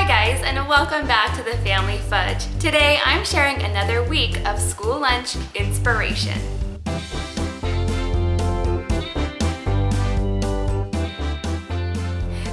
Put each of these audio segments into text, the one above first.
Hi guys and welcome back to the Family Fudge. Today I'm sharing another week of school lunch inspiration.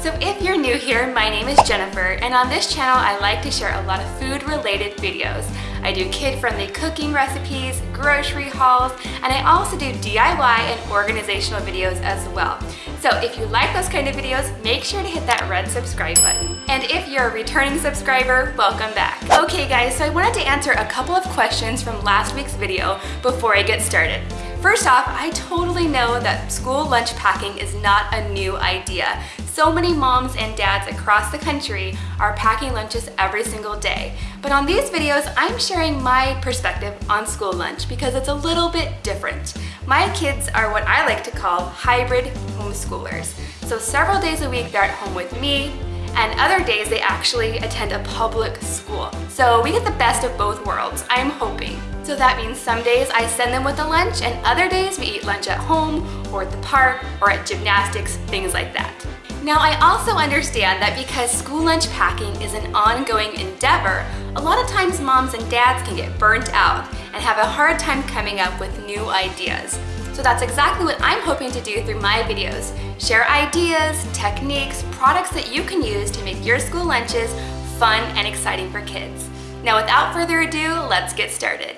So if you're new here, my name is Jennifer and on this channel I like to share a lot of food related videos. I do kid-friendly cooking recipes, grocery hauls, and I also do DIY and organizational videos as well. So if you like those kind of videos, make sure to hit that red subscribe button. And if you're a returning subscriber, welcome back. Okay guys, so I wanted to answer a couple of questions from last week's video before I get started. First off, I totally know that school lunch packing is not a new idea. So many moms and dads across the country are packing lunches every single day. But on these videos, I'm sharing my perspective on school lunch because it's a little bit different. My kids are what I like to call hybrid homeschoolers. So several days a week, they're at home with me, and other days they actually attend a public school. So we get the best of both worlds, I'm hoping. So that means some days I send them with a lunch and other days we eat lunch at home or at the park or at gymnastics, things like that. Now I also understand that because school lunch packing is an ongoing endeavor, a lot of times moms and dads can get burnt out and have a hard time coming up with new ideas. So that's exactly what I'm hoping to do through my videos. Share ideas, techniques, products that you can use to make your school lunches fun and exciting for kids. Now without further ado, let's get started.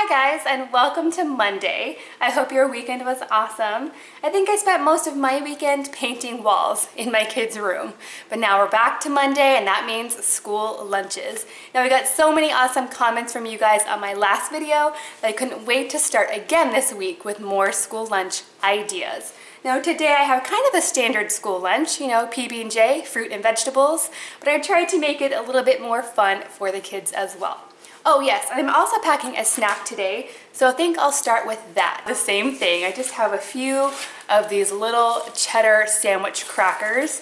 Hi guys and welcome to Monday. I hope your weekend was awesome. I think I spent most of my weekend painting walls in my kids' room. But now we're back to Monday and that means school lunches. Now we got so many awesome comments from you guys on my last video that I couldn't wait to start again this week with more school lunch ideas. Now today I have kind of a standard school lunch, you know, PB&J, fruit and vegetables, but I tried to make it a little bit more fun for the kids as well. Oh yes, I'm also packing a snack today, so I think I'll start with that. The same thing, I just have a few of these little cheddar sandwich crackers.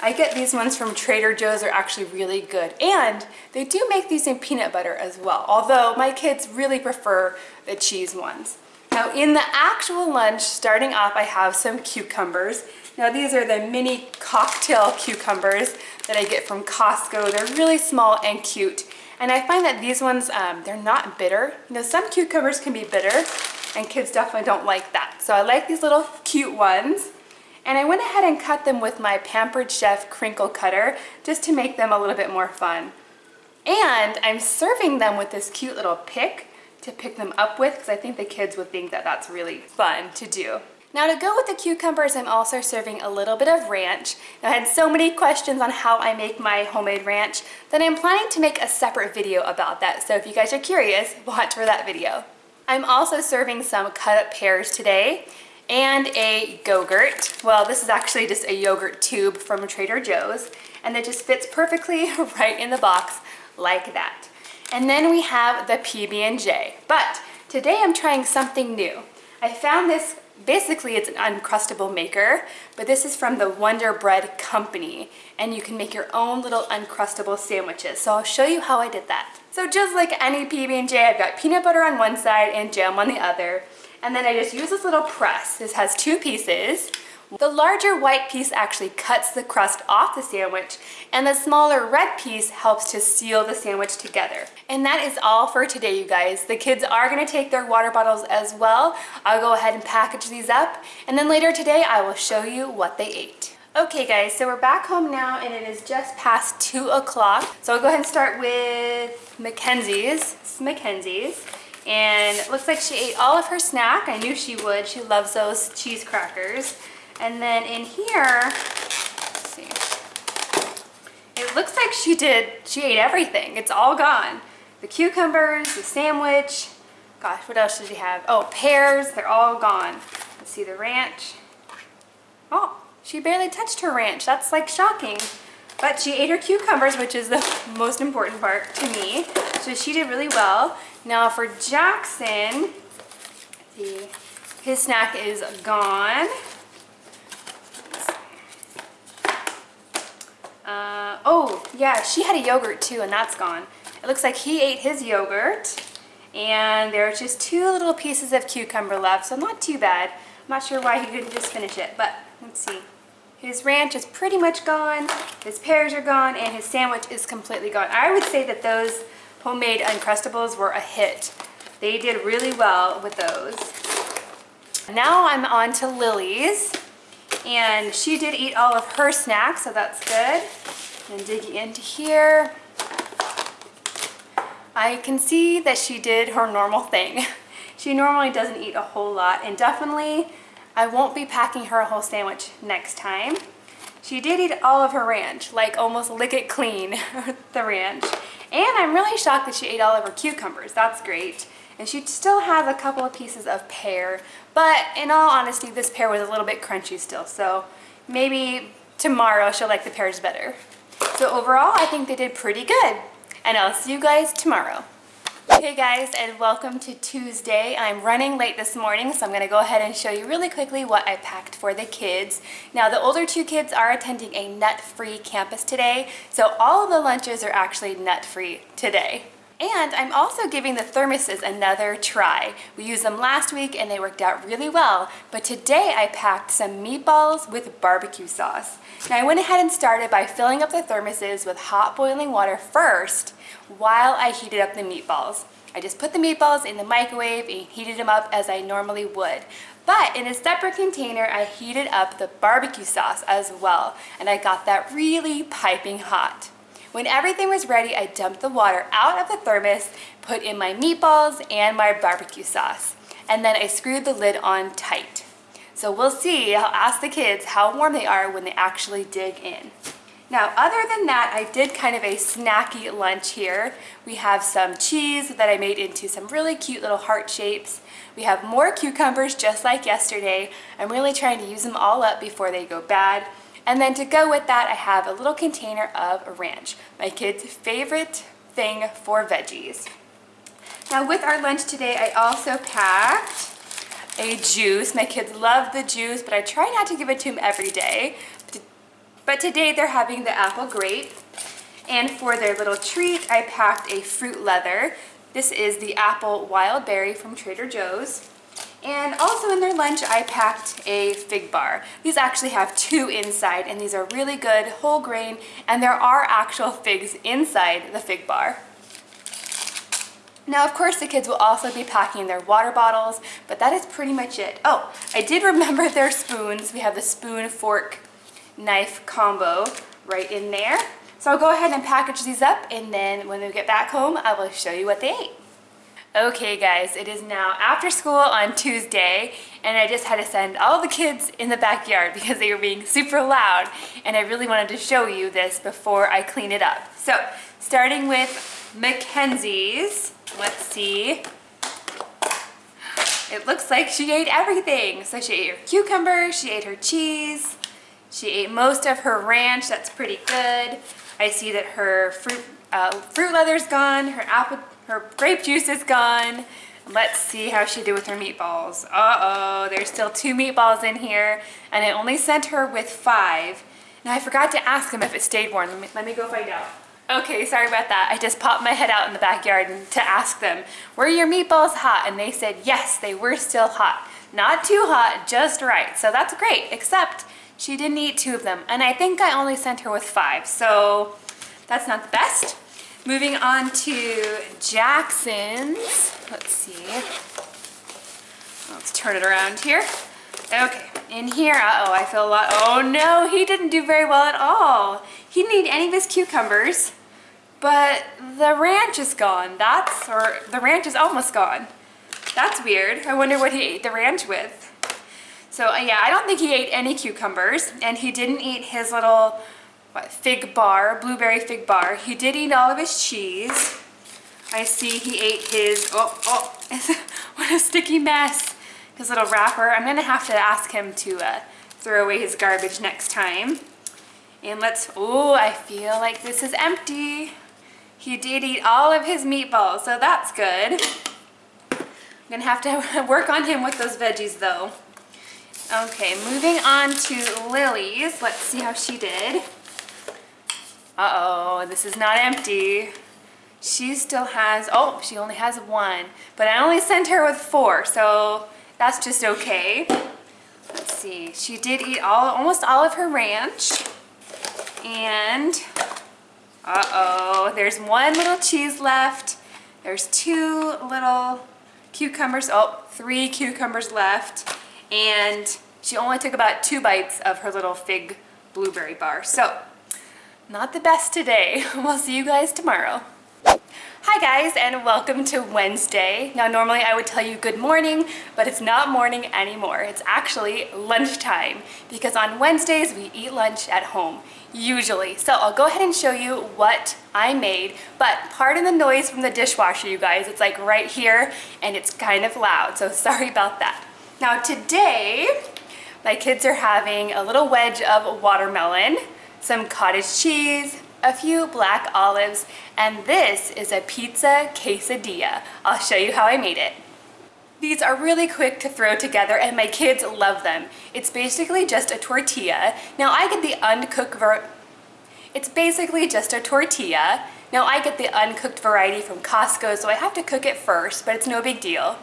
I get these ones from Trader Joe's, they're actually really good. And they do make these in peanut butter as well, although my kids really prefer the cheese ones. Now in the actual lunch, starting off, I have some cucumbers. Now these are the mini cocktail cucumbers that I get from Costco. They're really small and cute. And I find that these ones, um, they're not bitter. You know, some cucumbers can be bitter and kids definitely don't like that. So I like these little cute ones. And I went ahead and cut them with my Pampered Chef crinkle cutter just to make them a little bit more fun. And I'm serving them with this cute little pick to pick them up with because I think the kids would think that that's really fun to do. Now to go with the cucumbers, I'm also serving a little bit of ranch. Now, I had so many questions on how I make my homemade ranch that I'm planning to make a separate video about that. So if you guys are curious, watch for that video. I'm also serving some cut up pears today and a Go-Gurt. Well, this is actually just a yogurt tube from Trader Joe's and it just fits perfectly right in the box like that. And then we have the PB&J. But today I'm trying something new. I found this basically it's an uncrustable maker, but this is from the Wonder Bread Company, and you can make your own little uncrustable sandwiches. So I'll show you how I did that. So just like any PB&J, I've got peanut butter on one side and jam on the other, and then I just use this little press. This has two pieces. The larger white piece actually cuts the crust off the sandwich and the smaller red piece helps to seal the sandwich together. And that is all for today, you guys. The kids are gonna take their water bottles as well. I'll go ahead and package these up and then later today I will show you what they ate. Okay guys, so we're back home now and it is just past two o'clock. So I'll go ahead and start with Mackenzie's. Is Mackenzie's. And it looks like she ate all of her snack. I knew she would. She loves those cheese crackers. And then in here, see, it looks like she did, she ate everything. It's all gone. The cucumbers, the sandwich, gosh, what else did she have? Oh, pears, they're all gone. Let's see the ranch. Oh, she barely touched her ranch. That's like shocking. But she ate her cucumbers, which is the most important part to me. So she did really well. Now for Jackson, see, his snack is gone. Uh, oh, yeah, she had a yogurt too, and that's gone. It looks like he ate his yogurt, and there are just two little pieces of cucumber left, so not too bad. I'm not sure why he couldn't just finish it, but let's see. His ranch is pretty much gone, his pears are gone, and his sandwich is completely gone. I would say that those homemade Uncrustables were a hit. They did really well with those. Now I'm on to Lily's, and she did eat all of her snacks, so that's good. And digging into here, I can see that she did her normal thing. She normally doesn't eat a whole lot, and definitely I won't be packing her a whole sandwich next time. She did eat all of her ranch, like almost lick it clean, the ranch. And I'm really shocked that she ate all of her cucumbers. That's great. And she still has a couple of pieces of pear, but in all honesty, this pear was a little bit crunchy still, so maybe tomorrow she'll like the pears better. So overall, I think they did pretty good. And I'll see you guys tomorrow. Hey guys and welcome to Tuesday. I'm running late this morning so I'm going to go ahead and show you really quickly what I packed for the kids. Now the older two kids are attending a nut-free campus today so all of the lunches are actually nut-free today. And I'm also giving the thermoses another try. We used them last week and they worked out really well, but today I packed some meatballs with barbecue sauce. Now I went ahead and started by filling up the thermoses with hot boiling water first while I heated up the meatballs. I just put the meatballs in the microwave and heated them up as I normally would. But in a separate container, I heated up the barbecue sauce as well, and I got that really piping hot. When everything was ready, I dumped the water out of the thermos, put in my meatballs and my barbecue sauce, and then I screwed the lid on tight. So we'll see, I'll ask the kids how warm they are when they actually dig in. Now, other than that, I did kind of a snacky lunch here. We have some cheese that I made into some really cute little heart shapes. We have more cucumbers just like yesterday. I'm really trying to use them all up before they go bad. And then to go with that, I have a little container of ranch, my kids' favorite thing for veggies. Now with our lunch today, I also packed a juice. My kids love the juice, but I try not to give it to them every day. But today they're having the apple grape. And for their little treat, I packed a fruit leather. This is the apple wild berry from Trader Joe's. And also in their lunch, I packed a fig bar. These actually have two inside, and these are really good, whole grain, and there are actual figs inside the fig bar. Now, of course, the kids will also be packing their water bottles, but that is pretty much it. Oh, I did remember their spoons. We have the spoon, fork, knife combo right in there. So I'll go ahead and package these up and then when we get back home, I will show you what they ate. Okay guys, it is now after school on Tuesday and I just had to send all the kids in the backyard because they were being super loud and I really wanted to show you this before I clean it up. So starting with Mackenzie's, let's see. It looks like she ate everything. So she ate her cucumber, she ate her cheese, she ate most of her ranch, that's pretty good. I see that her fruit, uh, fruit leather's gone, her apple, her grape juice is gone. Let's see how she did with her meatballs. Uh-oh, there's still two meatballs in here, and I only sent her with five. Now I forgot to ask them if it stayed warm. Let me, let me go find out. Okay, sorry about that. I just popped my head out in the backyard to ask them, were your meatballs hot? And they said, yes, they were still hot. Not too hot, just right. So that's great, except she didn't eat two of them, and I think I only sent her with five, so that's not the best. Moving on to Jackson's. Let's see. Let's turn it around here. Okay, in here, uh-oh, I feel a lot. Oh no, he didn't do very well at all. He didn't eat any of his cucumbers, but the ranch is gone. That's, or the ranch is almost gone. That's weird. I wonder what he ate the ranch with. So uh, yeah, I don't think he ate any cucumbers and he didn't eat his little what, fig bar, blueberry fig bar. He did eat all of his cheese. I see he ate his, oh, oh, what a sticky mess. His little wrapper. I'm gonna have to ask him to uh, throw away his garbage next time. And let's, oh, I feel like this is empty. He did eat all of his meatballs, so that's good. I'm gonna have to work on him with those veggies though. Okay, moving on to Lily's. Let's see how she did. Uh-oh, this is not empty. She still has, oh, she only has one. But I only sent her with four, so that's just okay. Let's see. She did eat all, almost all of her ranch. And, uh-oh, there's one little cheese left. There's two little cucumbers, oh, three cucumbers left. And she only took about two bites of her little fig blueberry bar. So, not the best today. We'll see you guys tomorrow. Hi guys and welcome to Wednesday. Now normally I would tell you good morning, but it's not morning anymore. It's actually lunchtime because on Wednesdays we eat lunch at home, usually. So I'll go ahead and show you what I made, but pardon the noise from the dishwasher you guys. It's like right here and it's kind of loud, so sorry about that. Now today, my kids are having a little wedge of watermelon, some cottage cheese, a few black olives, and this is a pizza quesadilla. I'll show you how I made it. These are really quick to throw together and my kids love them. It's basically just a tortilla. Now I get the uncooked ver it's basically just a tortilla. Now I get the uncooked variety from Costco, so I have to cook it first, but it's no big deal.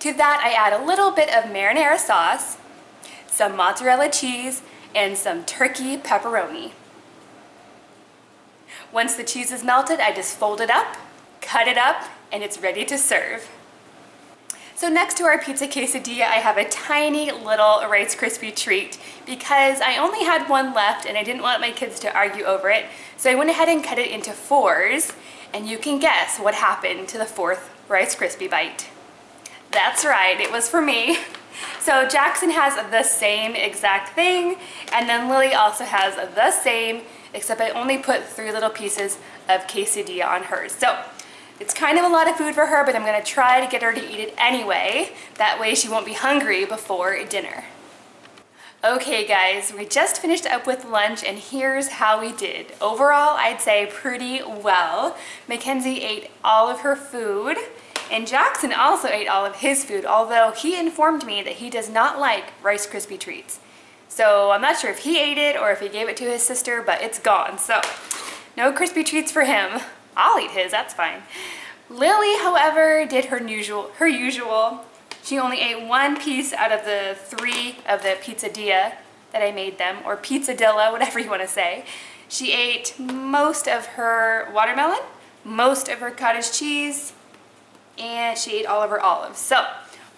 To that I add a little bit of marinara sauce, some mozzarella cheese, and some turkey pepperoni. Once the cheese is melted, I just fold it up, cut it up, and it's ready to serve. So next to our pizza quesadilla, I have a tiny little Rice Krispie treat because I only had one left and I didn't want my kids to argue over it. So I went ahead and cut it into fours and you can guess what happened to the fourth Rice Krispie bite. That's right, it was for me. So Jackson has the same exact thing and then Lily also has the same except I only put three little pieces of quesadilla on hers. So it's kind of a lot of food for her, but I'm gonna try to get her to eat it anyway. That way she won't be hungry before dinner. Okay guys, we just finished up with lunch and here's how we did. Overall, I'd say pretty well. Mackenzie ate all of her food and Jackson also ate all of his food, although he informed me that he does not like Rice Krispie treats. So I'm not sure if he ate it or if he gave it to his sister, but it's gone. So no crispy treats for him. I'll eat his, that's fine. Lily, however, did her usual, her usual. She only ate one piece out of the three of the pizzadilla that I made them, or pizzadilla, whatever you want to say. She ate most of her watermelon, most of her cottage cheese, and she ate all of her olives. So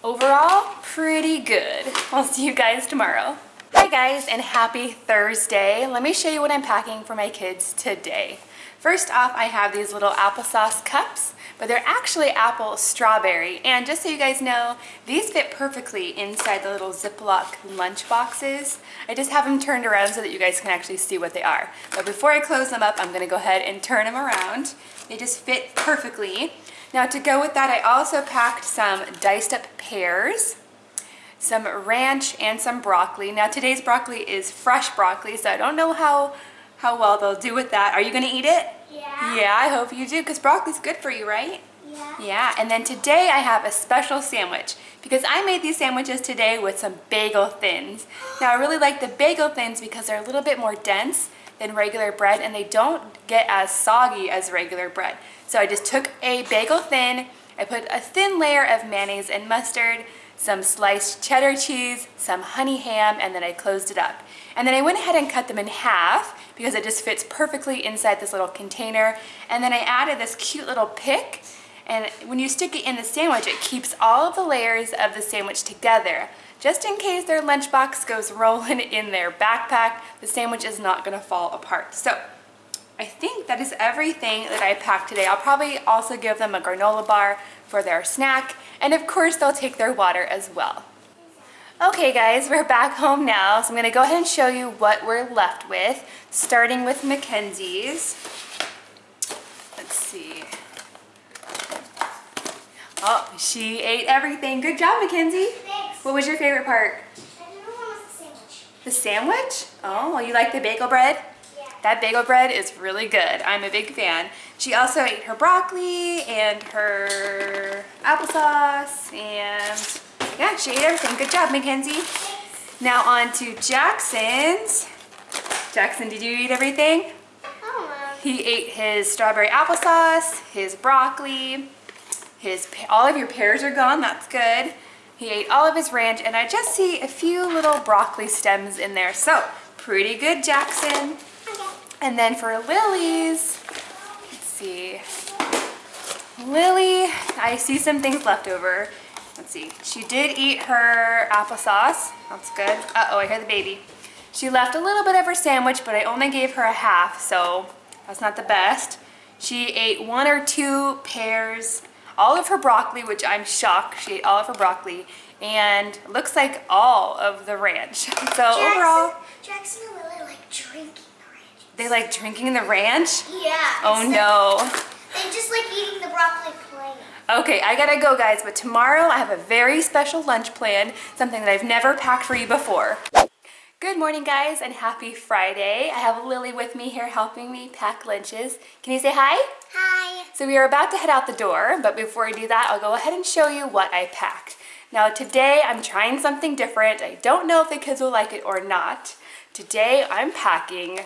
overall, pretty good. I'll see you guys tomorrow. Hi guys and happy Thursday. Let me show you what I'm packing for my kids today. First off, I have these little applesauce cups, but they're actually apple strawberry. And just so you guys know, these fit perfectly inside the little Ziploc lunch boxes. I just have them turned around so that you guys can actually see what they are. But before I close them up, I'm gonna go ahead and turn them around. They just fit perfectly. Now to go with that, I also packed some diced up pears some ranch, and some broccoli. Now today's broccoli is fresh broccoli, so I don't know how, how well they'll do with that. Are you gonna eat it? Yeah. Yeah, I hope you do, because broccoli's good for you, right? Yeah. Yeah, and then today I have a special sandwich because I made these sandwiches today with some bagel thins. Now I really like the bagel thins because they're a little bit more dense than regular bread and they don't get as soggy as regular bread. So I just took a bagel thin, I put a thin layer of mayonnaise and mustard, some sliced cheddar cheese, some honey ham, and then I closed it up. And then I went ahead and cut them in half because it just fits perfectly inside this little container. And then I added this cute little pick and when you stick it in the sandwich, it keeps all of the layers of the sandwich together. Just in case their lunchbox goes rolling in their backpack, the sandwich is not gonna fall apart. So I think that is everything that I packed today. I'll probably also give them a granola bar for their snack and of course they'll take their water as well. Okay guys, we're back home now, so I'm gonna go ahead and show you what we're left with, starting with Mackenzie's. Let's see. Oh, she ate everything. Good job, Mackenzie. Thanks. What was your favorite part? I don't know what was the sandwich. The sandwich? Oh, you like the bagel bread? That bagel bread is really good. I'm a big fan. She also ate her broccoli and her applesauce and yeah, she ate everything. Good job, Mackenzie. Now on to Jackson's. Jackson, did you eat everything? Oh, He ate his strawberry applesauce, his broccoli, his, all of your pears are gone, that's good. He He ate all of his ranch and I just see a few little broccoli stems in there. So pretty good, Jackson. And then for Lily's, let's see. Lily, I see some things left over. Let's see. She did eat her applesauce. That's good. Uh-oh, I hear the baby. She left a little bit of her sandwich, but I only gave her a half, so that's not the best. She ate one or two pears, all of her broccoli, which I'm shocked. She ate all of her broccoli, and looks like all of the ranch. So Jackson, overall, Jackson and Lily like drinking. They like drinking the ranch. Yeah. Oh no. They just like eating the broccoli plain. Okay, I gotta go guys, but tomorrow I have a very special lunch plan, something that I've never packed for you before. Good morning guys and happy Friday. I have Lily with me here helping me pack lunches. Can you say hi? Hi. So we are about to head out the door, but before I do that, I'll go ahead and show you what I packed. Now today I'm trying something different. I don't know if the kids will like it or not. Today I'm packing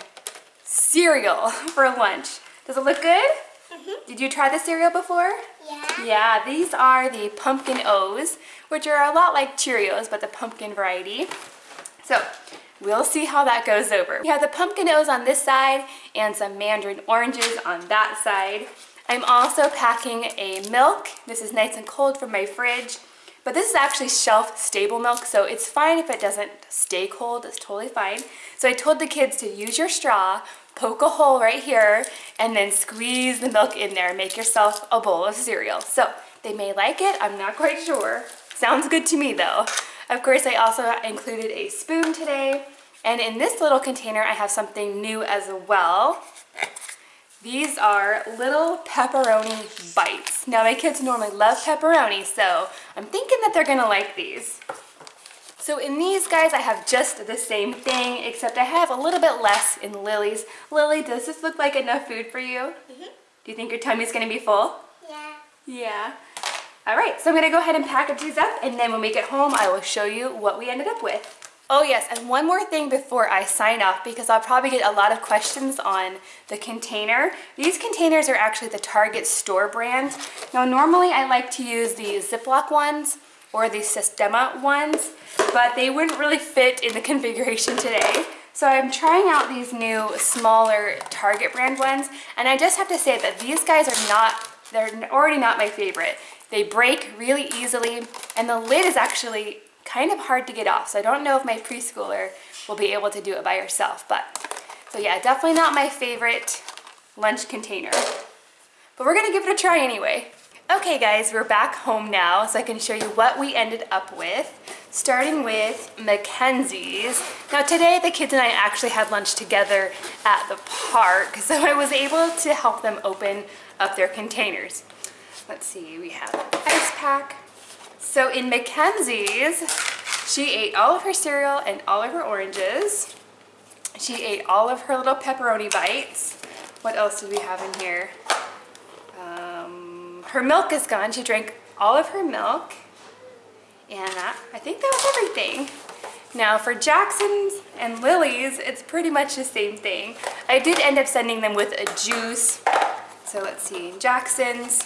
cereal for lunch. Does it look good? Mm-hmm. Did you try the cereal before? Yeah. Yeah, these are the pumpkin O's, which are a lot like Cheerios, but the pumpkin variety. So we'll see how that goes over. We have the pumpkin O's on this side and some mandarin oranges on that side. I'm also packing a milk. This is nice and cold from my fridge, but this is actually shelf stable milk, so it's fine if it doesn't stay cold, it's totally fine. So I told the kids to use your straw, poke a hole right here, and then squeeze the milk in there. Make yourself a bowl of cereal. So they may like it, I'm not quite sure. Sounds good to me though. Of course, I also included a spoon today. And in this little container, I have something new as well. These are little pepperoni bites. Now my kids normally love pepperoni, so I'm thinking that they're gonna like these. So in these guys, I have just the same thing, except I have a little bit less in Lily's. Lily, does this look like enough food for you? Mhm. Do you think your tummy's gonna be full? Yeah. Yeah. All right, so I'm gonna go ahead and package these up, and then when we get home, I will show you what we ended up with. Oh yes, and one more thing before I sign off, because I'll probably get a lot of questions on the container. These containers are actually the Target store brand. Now normally I like to use the Ziploc ones or the Sistema ones, but they wouldn't really fit in the configuration today. So I'm trying out these new smaller Target brand ones, and I just have to say that these guys are not, they're already not my favorite. They break really easily, and the lid is actually kind of hard to get off. So I don't know if my preschooler will be able to do it by herself, but so yeah, definitely not my favorite lunch container. But we're gonna give it a try anyway. Okay guys, we're back home now so I can show you what we ended up with. Starting with Mackenzie's. Now today the kids and I actually had lunch together at the park, so I was able to help them open up their containers. Let's see, we have ice pack. So in Mackenzie's, she ate all of her cereal and all of her oranges. She ate all of her little pepperoni bites. What else do we have in here? Um, her milk is gone. She drank all of her milk. And that, I think that was everything. Now for Jackson's and Lily's, it's pretty much the same thing. I did end up sending them with a juice. So let's see, Jackson's,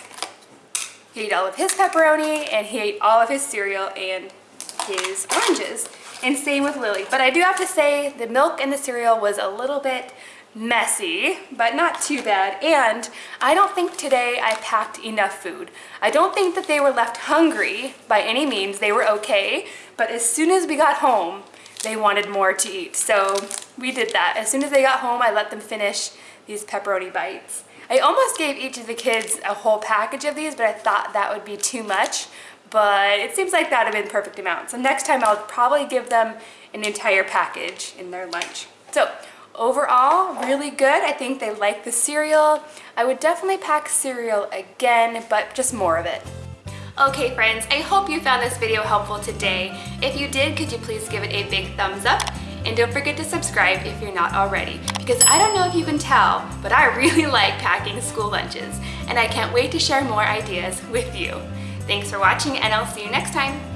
he ate all of his pepperoni and he ate all of his cereal and his oranges. And same with Lily. But I do have to say the milk and the cereal was a little bit messy, but not too bad. And I don't think today I packed enough food. I don't think that they were left hungry by any means. They were okay. But as soon as we got home, they wanted more to eat. So we did that. As soon as they got home, I let them finish these pepperoni bites. I almost gave each of the kids a whole package of these, but I thought that would be too much. But it seems like that would have been perfect amount. So next time I'll probably give them an entire package in their lunch. So overall, really good. I think they like the cereal. I would definitely pack cereal again, but just more of it. Okay friends, I hope you found this video helpful today. If you did, could you please give it a big thumbs up? And don't forget to subscribe if you're not already, because I don't know if you can tell, but I really like packing school lunches, and I can't wait to share more ideas with you. Thanks for watching, and I'll see you next time.